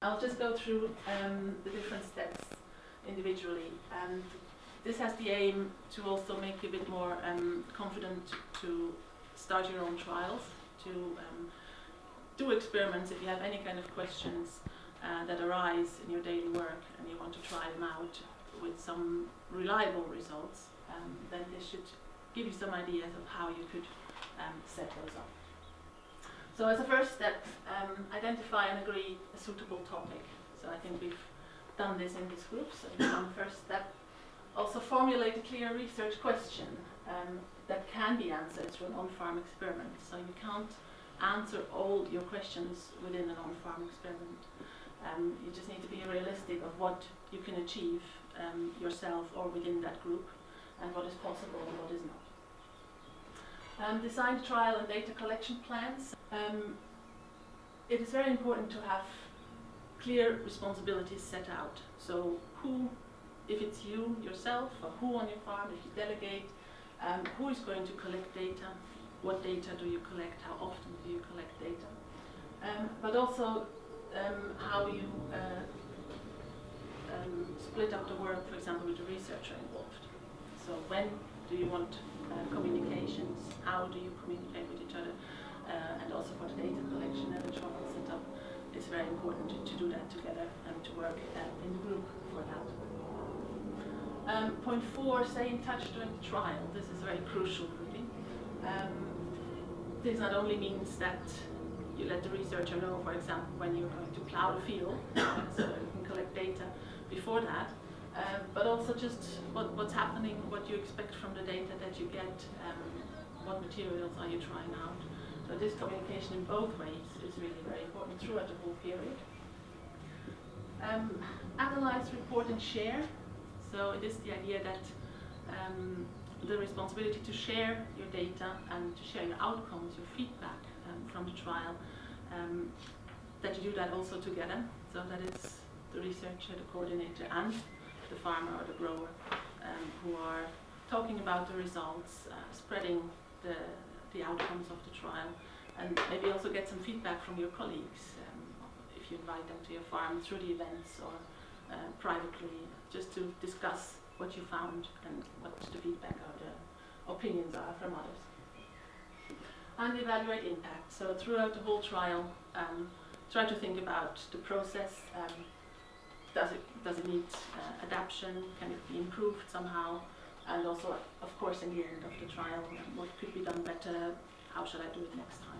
I'll just go through um, the different steps individually and this has the aim to also make you a bit more um, confident to start your own trials, to um, do experiments if you have any kind of questions uh, that arise in your daily work and you want to try them out with some reliable results, um, then this should give you some ideas of how you could um, set those up. So as a first step, um, identify and agree a suitable topic. So I think we've done this in this group, so one first step. Also formulate a clear research question um, that can be answered through an on-farm experiment. So you can't answer all your questions within an on-farm experiment. Um, you just need to be realistic of what you can achieve um, yourself or within that group and what is possible and what is not. Um, design trial and data collection plans. Um, it is very important to have clear responsibilities set out. So who, if it's you yourself, or who on your farm, if you delegate, um, who is going to collect data, what data do you collect, how often do you collect data. Um, but also um, how you uh, um, split up the work, for example, with the researcher involved. So when do you want uh, communications, how do you communicate with each other, uh, and also for the data collection and the trial setup, it's very important to, to do that together and to work uh, in the group for that. Um, point four, stay in touch during the trial. This is very crucial, really. Um, this not only means that you let the researcher know, for example, when you're going to plow the field, so you can collect data before that, um, but also just what, what's happening, what you expect from the data that you get, um, what materials are you trying out. So this communication in both ways is really very important throughout the whole period. Um, analyze, report and share. So it is the idea that um, the responsibility to share your data and to share your outcomes, your feedback um, from the trial, um, that you do that also together. So that is the researcher, the coordinator and the farmer or the grower um, who are talking about the results, uh, spreading the, the outcomes of the trial, and maybe also get some feedback from your colleagues um, if you invite them to your farm through the events or uh, privately, just to discuss what you found and what the feedback or the opinions are from others. And evaluate impact. So throughout the whole trial, um, try to think about the process, um, does it does it need uh, adaptation? Can it be improved somehow? And also, of course, in the end of the trial, what could be done better? How should I do it next time?